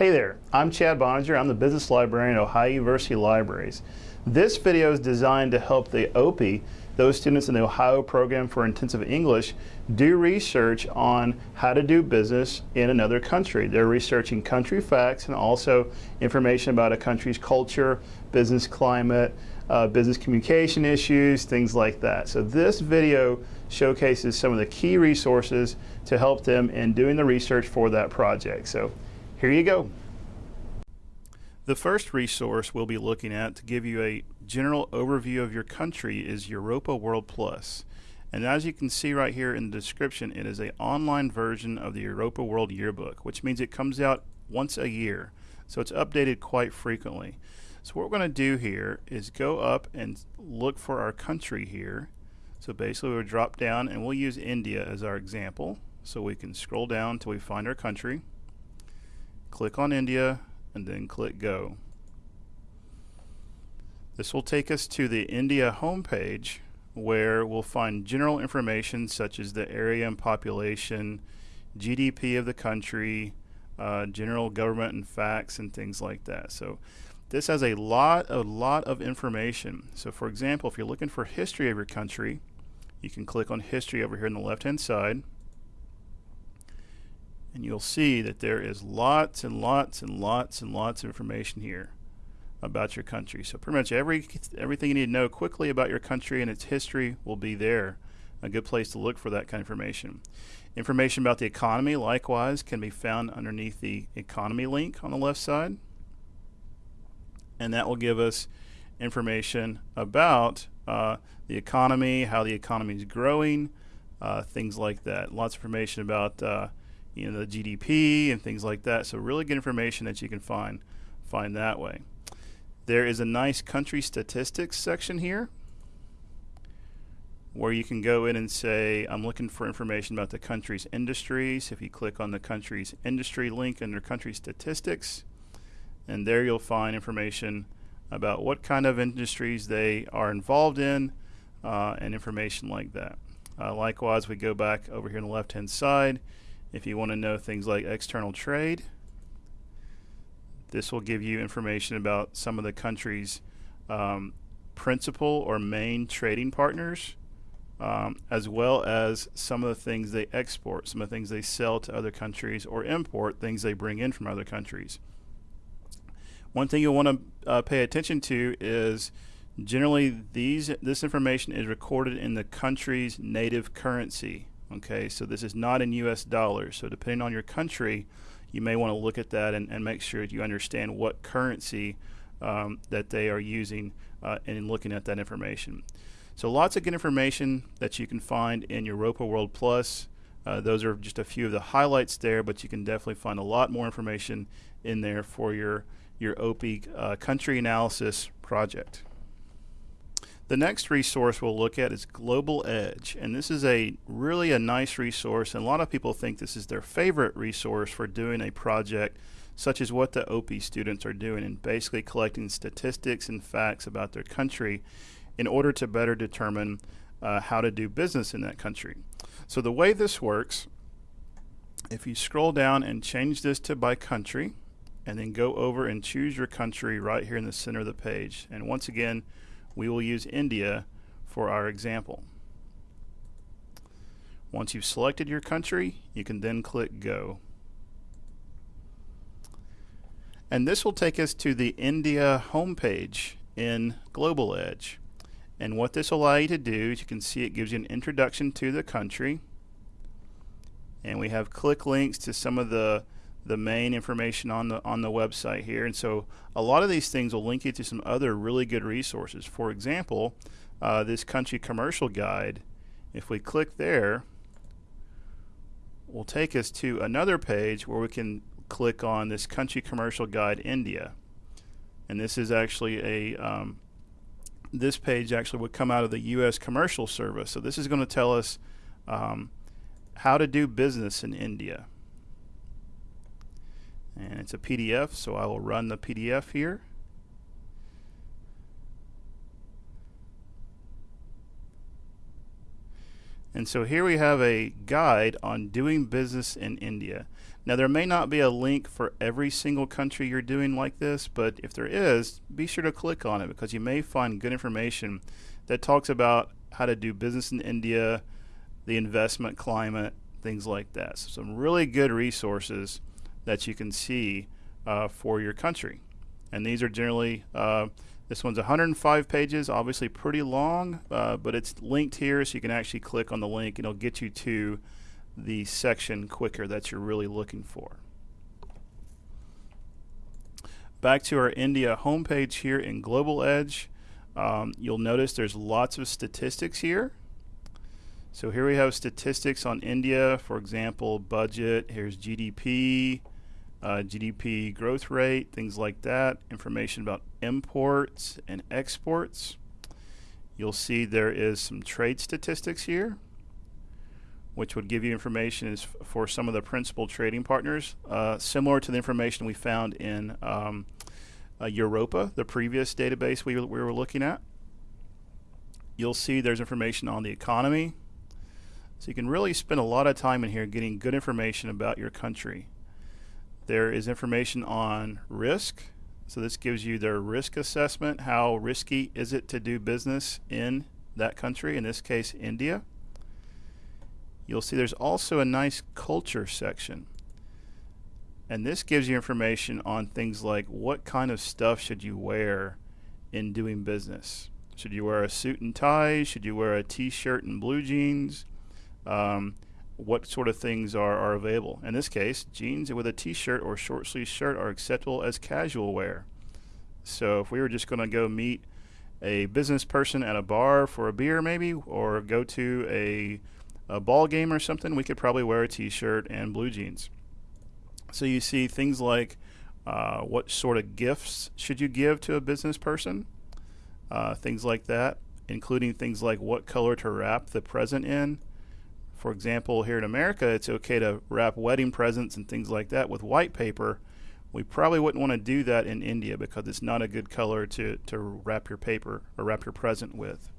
Hey there, I'm Chad Boeninger. I'm the business librarian at Ohio University Libraries. This video is designed to help the OPI, those students in the Ohio Program for Intensive English, do research on how to do business in another country. They're researching country facts and also information about a country's culture, business climate, uh, business communication issues, things like that. So this video showcases some of the key resources to help them in doing the research for that project. So here you go. The first resource we'll be looking at to give you a general overview of your country is Europa World Plus. And as you can see right here in the description, it is an online version of the Europa World Yearbook, which means it comes out once a year. So it's updated quite frequently. So what we're going to do here is go up and look for our country here. So basically we'll drop down and we'll use India as our example. So we can scroll down till we find our country. Click on India and then click go. This will take us to the India homepage where we'll find general information such as the area and population, GDP of the country, uh, general government and facts and things like that. So this has a lot, a lot of information. So for example, if you're looking for history of your country, you can click on history over here on the left hand side and you'll see that there is lots and lots and lots and lots of information here about your country. So pretty much every everything you need to know quickly about your country and its history will be there. A good place to look for that kind of information. Information about the economy, likewise, can be found underneath the economy link on the left side and that will give us information about uh, the economy, how the economy is growing, uh, things like that. Lots of information about uh, you know the GDP and things like that. So really good information that you can find find that way. There is a nice country statistics section here where you can go in and say I'm looking for information about the country's industries. If you click on the country's industry link under country statistics, and there you'll find information about what kind of industries they are involved in uh, and information like that. Uh, likewise, we go back over here on the left hand side. If you want to know things like external trade, this will give you information about some of the country's um, principal or main trading partners, um, as well as some of the things they export, some of the things they sell to other countries, or import things they bring in from other countries. One thing you'll want to uh, pay attention to is generally these this information is recorded in the country's native currency. Okay, so this is not in U.S. dollars. So depending on your country, you may want to look at that and, and make sure that you understand what currency um, that they are using uh, in looking at that information. So lots of good information that you can find in Europa World Plus. Uh, those are just a few of the highlights there, but you can definitely find a lot more information in there for your your OPI uh, country analysis project. The next resource we'll look at is Global Edge, and this is a really a nice resource, and a lot of people think this is their favorite resource for doing a project such as what the OP students are doing and basically collecting statistics and facts about their country in order to better determine uh, how to do business in that country. So the way this works, if you scroll down and change this to by country, and then go over and choose your country right here in the center of the page. And once again, we will use India for our example. Once you've selected your country, you can then click Go. And this will take us to the India homepage in Global Edge. And what this will allow you to do, is you can see, it gives you an introduction to the country. And we have click links to some of the the main information on the on the website here. And so a lot of these things will link you to some other really good resources. For example uh, this country commercial guide if we click there will take us to another page where we can click on this country commercial guide India. And this is actually a um, this page actually would come out of the US commercial service. So this is going to tell us um, how to do business in India and it's a PDF so I will run the PDF here And so here we have a guide on doing business in India. Now, there may not be a link for every single country you're doing like this, but if there is, be sure to click on it because you may find good information that talks about how to do business in India, the investment climate, things like that. So, some really good resources that you can see uh, for your country. And these are generally, uh, this one's 105 pages, obviously pretty long, uh, but it's linked here so you can actually click on the link and it'll get you to the section quicker that you're really looking for. Back to our India homepage here in Global Edge, um, you'll notice there's lots of statistics here. So here we have statistics on India, for example, budget, here's GDP, uh, GDP growth rate, things like that, information about imports and exports. You'll see there is some trade statistics here which would give you information for some of the principal trading partners, uh, similar to the information we found in um, uh, Europa, the previous database we, we were looking at. You'll see there's information on the economy. So you can really spend a lot of time in here getting good information about your country. There is information on risk. So this gives you their risk assessment. How risky is it to do business in that country, in this case, India? you'll see there's also a nice culture section. And this gives you information on things like what kind of stuff should you wear in doing business. Should you wear a suit and tie? Should you wear a t-shirt and blue jeans? Um, what sort of things are, are available? In this case, jeans with a t-shirt or short sleeve shirt are acceptable as casual wear. So if we were just going to go meet a business person at a bar for a beer maybe, or go to a a ball game or something, we could probably wear a t-shirt and blue jeans. So you see things like uh, what sort of gifts should you give to a business person, uh, things like that, including things like what color to wrap the present in. For example, here in America, it's okay to wrap wedding presents and things like that with white paper. We probably wouldn't want to do that in India because it's not a good color to, to wrap your paper or wrap your present with.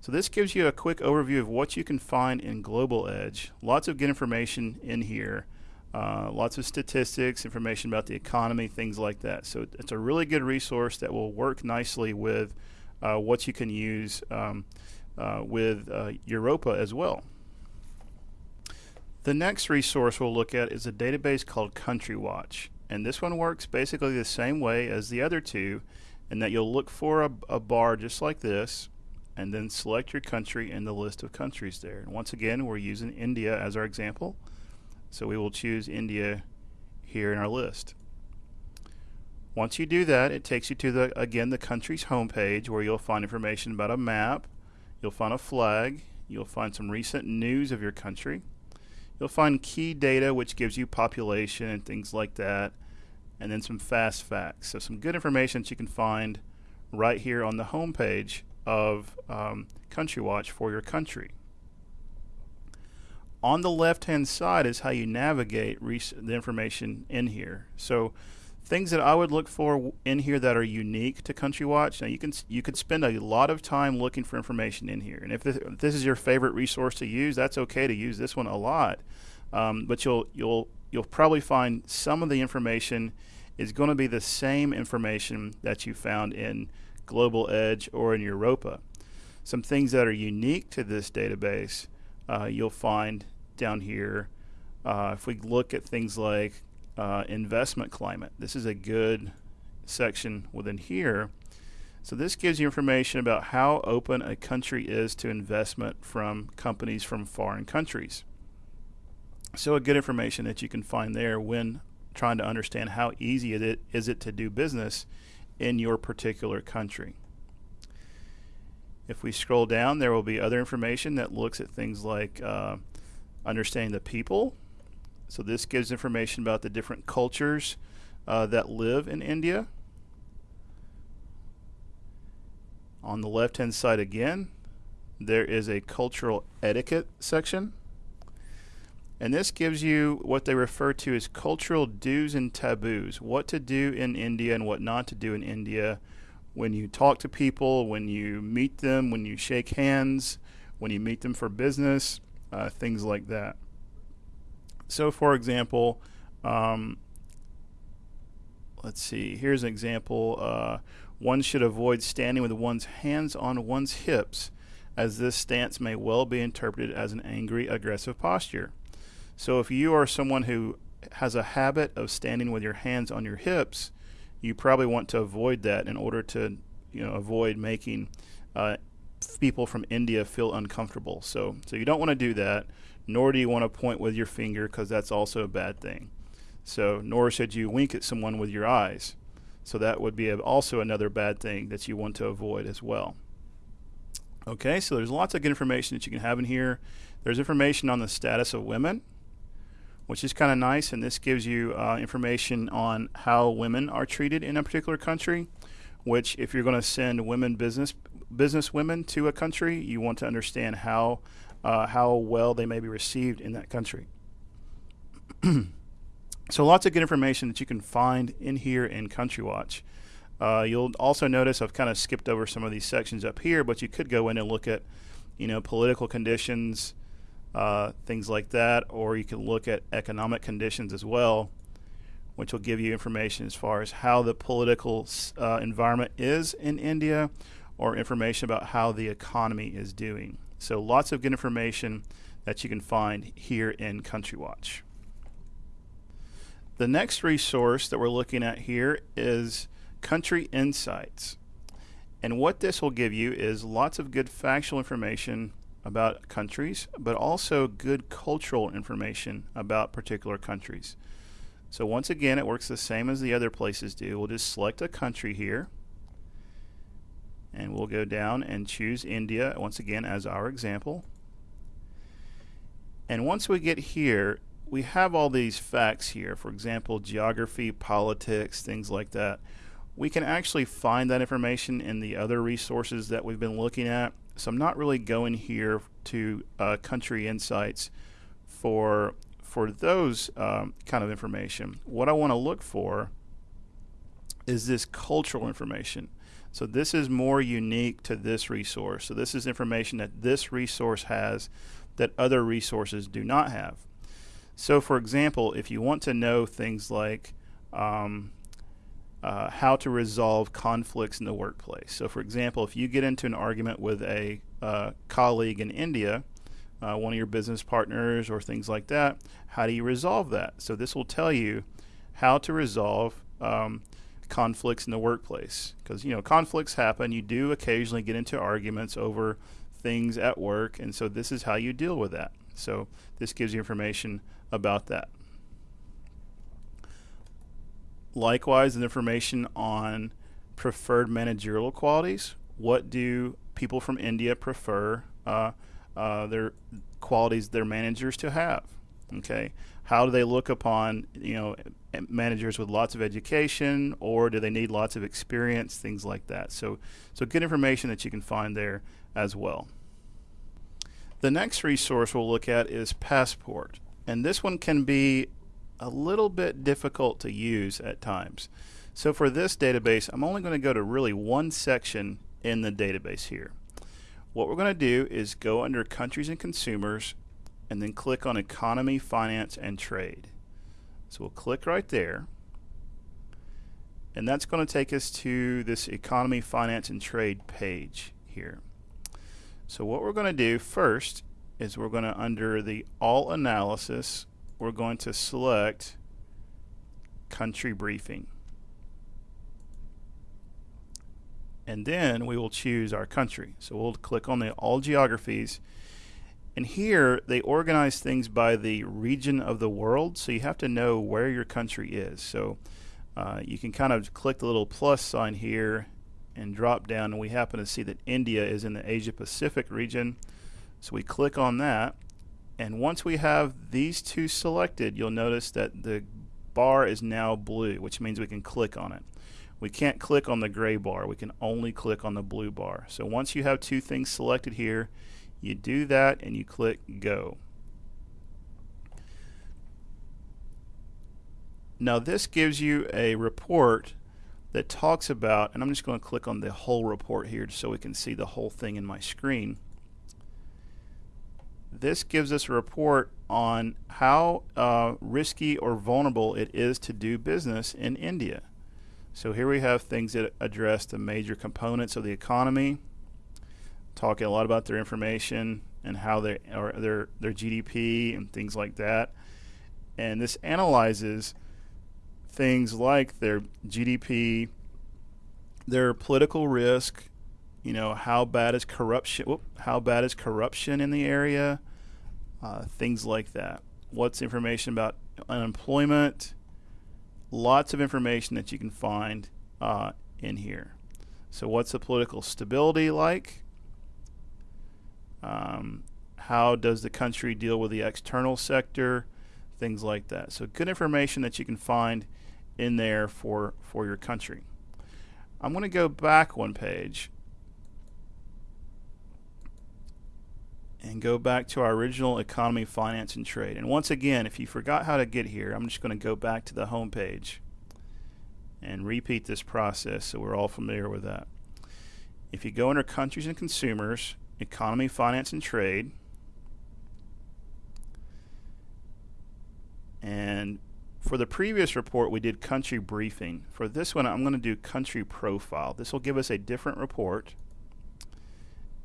So this gives you a quick overview of what you can find in Global Edge. Lots of good information in here. Uh, lots of statistics, information about the economy, things like that. So it's a really good resource that will work nicely with uh, what you can use um, uh, with uh, Europa as well. The next resource we'll look at is a database called Country Watch. And this one works basically the same way as the other two in that you'll look for a, a bar just like this and then select your country in the list of countries there. And once again, we're using India as our example. So we will choose India here in our list. Once you do that, it takes you to the again the country's homepage where you'll find information about a map, you'll find a flag, you'll find some recent news of your country. You'll find key data which gives you population and things like that, and then some fast facts. So some good information that you can find right here on the homepage of um, Country Watch for your country. On the left hand side is how you navigate the information in here. So things that I would look for in here that are unique to Country Watch. Now you can you could spend a lot of time looking for information in here, and if this, if this is your favorite resource to use, that's okay to use this one a lot. Um, but you'll you'll you'll probably find some of the information is going to be the same information that you found in Global Edge, or in Europa. Some things that are unique to this database uh, you'll find down here. Uh, if we look at things like uh, investment climate, this is a good section within here. So this gives you information about how open a country is to investment from companies from foreign countries. So a good information that you can find there when trying to understand how easy it is it to do business in your particular country. If we scroll down, there will be other information that looks at things like uh, understanding the people. So this gives information about the different cultures uh, that live in India. On the left hand side again, there is a cultural etiquette section. And this gives you what they refer to as cultural do's and taboos, what to do in India and what not to do in India when you talk to people, when you meet them, when you shake hands, when you meet them for business, uh, things like that. So, for example, um, let's see, here's an example. Uh, one should avoid standing with one's hands on one's hips, as this stance may well be interpreted as an angry, aggressive posture. So, if you are someone who has a habit of standing with your hands on your hips, you probably want to avoid that in order to, you know, avoid making uh, people from India feel uncomfortable. So, so you don't want to do that. Nor do you want to point with your finger because that's also a bad thing. So, nor should you wink at someone with your eyes. So that would be a, also another bad thing that you want to avoid as well. Okay, so there's lots of good information that you can have in here. There's information on the status of women, which is kind of nice, and this gives you uh, information on how women are treated in a particular country. Which, if you're going to send women business business women to a country, you want to understand how uh, how well they may be received in that country. so, lots of good information that you can find in here in Country Watch. Uh, you'll also notice I've kind of skipped over some of these sections up here, but you could go in and look at, you know, political conditions, uh, things like that, or you can look at economic conditions as well, which will give you information as far as how the political uh, environment is in India, or information about how the economy is doing. So lots of good information that you can find here in Country Watch. The next resource that we're looking at here is Country Insights. And what this will give you is lots of good factual information about countries, but also good cultural information about particular countries. So once again, it works the same as the other places do. We'll just select a country here, and we'll go down and choose India once again as our example. And once we get here, we have all these facts here. For example, geography, politics, things like that. We can actually find that information in the other resources that we've been looking at. So I'm not really going here to uh, country insights for for those um, kind of information. What I want to look for is this cultural information. So this is more unique to this resource. So this is information that this resource has that other resources do not have. So for example, if you want to know things like um, uh, how to resolve conflicts in the workplace. So, for example, if you get into an argument with a uh, colleague in India, uh, one of your business partners, or things like that, how do you resolve that? So, this will tell you how to resolve um, conflicts in the workplace. Because, you know, conflicts happen. You do occasionally get into arguments over things at work, and so this is how you deal with that. So, this gives you information about that. Likewise, information on preferred managerial qualities. What do people from India prefer uh, uh, their qualities, their managers to have? Okay, how do they look upon you know managers with lots of education, or do they need lots of experience? Things like that. So, so good information that you can find there as well. The next resource we'll look at is Passport, and this one can be a little bit difficult to use at times. So for this database, I'm only going to go to really one section in the database here. What we're going to do is go under Countries and Consumers and then click on Economy, Finance, and Trade. So we'll click right there. And that's going to take us to this Economy, Finance, and Trade page here. So what we're going to do first is we're going to, under the All Analysis, we're going to select country briefing. And then we will choose our country. So we'll click on the all geographies. And here they organize things by the region of the world. So you have to know where your country is. So uh, you can kind of click the little plus sign here and drop down. And we happen to see that India is in the Asia Pacific region. So we click on that and once we have these two selected, you'll notice that the bar is now blue, which means we can click on it. We can't click on the gray bar. We can only click on the blue bar. So once you have two things selected here, you do that and you click go. Now this gives you a report that talks about, and I'm just going to click on the whole report here so we can see the whole thing in my screen this gives us a report on how uh, risky or vulnerable it is to do business in India. So here we have things that address the major components of the economy, talking a lot about their information and how they or their their GDP and things like that. And this analyzes things like their GDP, their political risk, you know, how bad is corruption? Whoop, how bad is corruption in the area? Uh, things like that. What's information about unemployment? Lots of information that you can find uh, in here. So, what's the political stability like? Um, how does the country deal with the external sector? Things like that. So, good information that you can find in there for, for your country. I'm going to go back one page and go back to our original economy, finance, and trade. And once again, if you forgot how to get here, I'm just going to go back to the home page and repeat this process so we're all familiar with that. If you go under countries and consumers, economy, finance, and trade, and for the previous report, we did country briefing. For this one, I'm going to do country profile. This will give us a different report.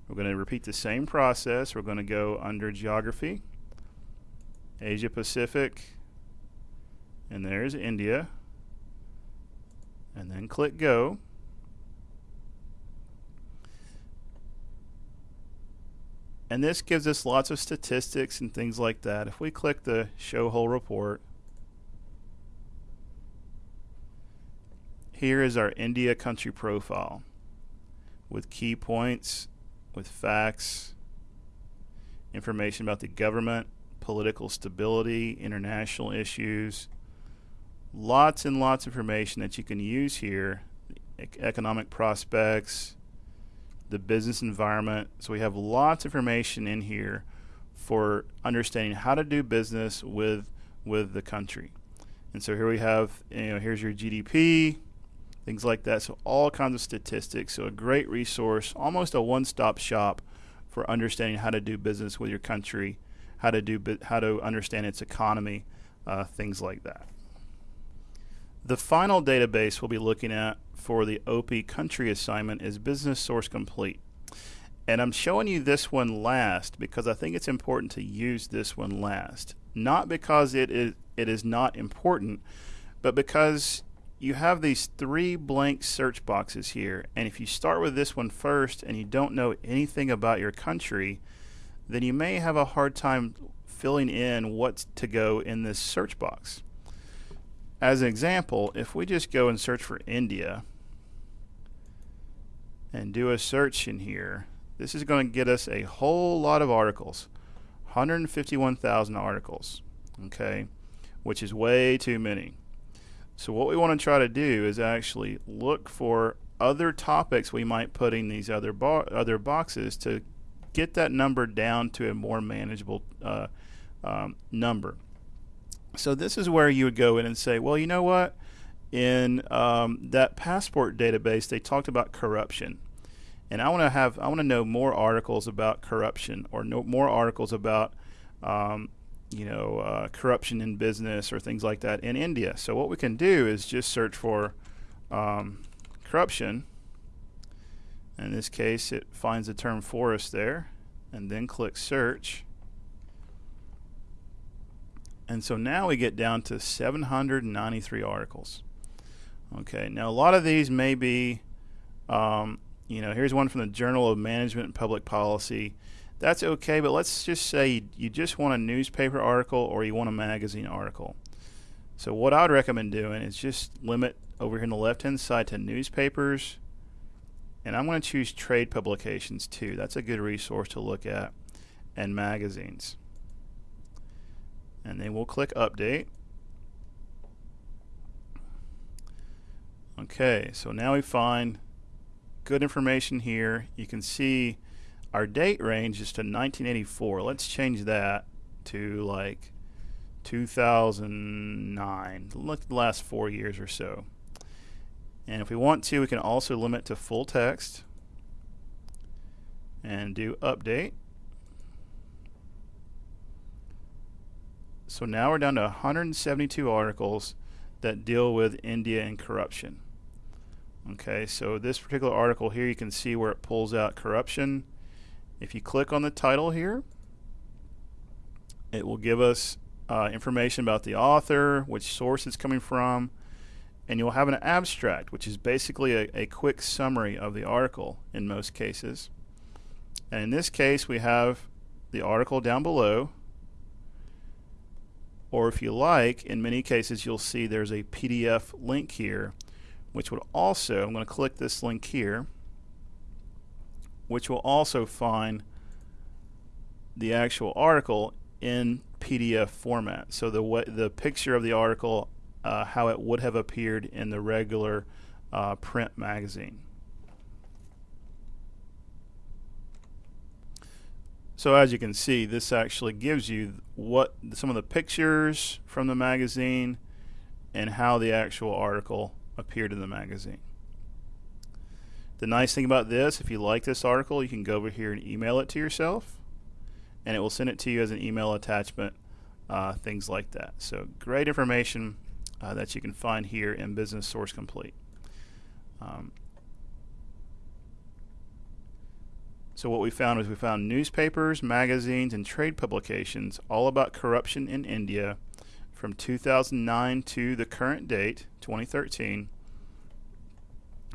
We're going to repeat the same process. We're going to go under geography, Asia Pacific, and there's India. And then click go. And this gives us lots of statistics and things like that. If we click the show whole report, Here is our India country profile with key points, with facts, information about the government, political stability, international issues, lots and lots of information that you can use here, economic prospects, the business environment. So we have lots of information in here for understanding how to do business with with the country. And so here we have, you know, here's your GDP, things like that. So all kinds of statistics. So a great resource, almost a one-stop shop for understanding how to do business with your country, how to do how to understand its economy, uh, things like that. The final database we'll be looking at for the OPI country assignment is Business Source Complete. And I'm showing you this one last because I think it's important to use this one last. Not because it is it is not important, but because you have these three blank search boxes here. And if you start with this one first and you don't know anything about your country, then you may have a hard time filling in what to go in this search box. As an example, if we just go and search for India and do a search in here, this is going to get us a whole lot of articles 151,000 articles, okay, which is way too many. So what we want to try to do is actually look for other topics we might put in these other other boxes to get that number down to a more manageable uh, um, number. So this is where you would go in and say, well, you know what? In um, that passport database, they talked about corruption, and I want to have I want to know more articles about corruption or no, more articles about um, you know, uh, corruption in business or things like that in India. So what we can do is just search for um, corruption. In this case, it finds the term for us there, and then click search. And so now we get down to 793 articles. Okay, now a lot of these may be, um, you know, here's one from the Journal of Management and Public Policy that's okay, but let's just say you just want a newspaper article or you want a magazine article. So what I would recommend doing is just limit over here on the left hand side to newspapers and I'm going to choose trade publications too. That's a good resource to look at and magazines. And then we'll click update. Okay, so now we find good information here. You can see our date range is to 1984. Let's change that to like 2009. Look the last four years or so. And if we want to, we can also limit to full text and do update. So now we're down to 172 articles that deal with India and corruption. Okay, so this particular article here, you can see where it pulls out corruption. If you click on the title here, it will give us uh, information about the author, which source it's coming from, and you'll have an abstract, which is basically a, a quick summary of the article in most cases. And in this case, we have the article down below, or if you like, in many cases, you'll see there's a PDF link here, which would also, I'm going to click this link here, which will also find the actual article in PDF format. So the the picture of the article, uh, how it would have appeared in the regular uh, print magazine. So as you can see, this actually gives you what some of the pictures from the magazine and how the actual article appeared in the magazine. The nice thing about this, if you like this article, you can go over here and email it to yourself and it will send it to you as an email attachment, uh, things like that. So great information uh, that you can find here in Business Source Complete. Um, So what we found was we found newspapers, magazines, and trade publications all about corruption in India from 2009 to the current date, 2013.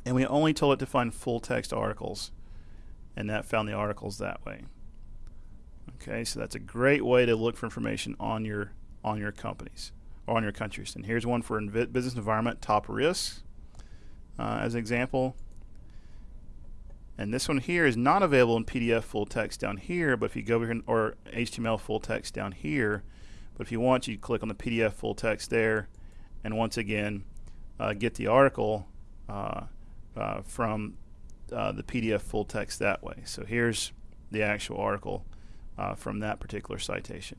And we only told it to find full text articles, and that found the articles that way. Okay, so that's a great way to look for information on your on your companies or on your countries. And here's one for business environment top risks uh, as an example. And this one here is not available in PDF full text down here, but if you go over here, or HTML full text down here, but if you want, you click on the PDF full text there, and once again, uh, get the article uh, uh, from uh, the PDF full text that way. So here's the actual article uh, from that particular citation.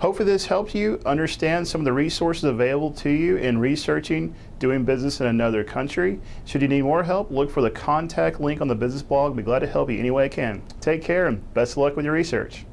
Hopefully this helps you understand some of the resources available to you in researching doing business in another country. Should you need more help, look for the contact link on the business blog. I'll be glad to help you any way I can. Take care and best of luck with your research.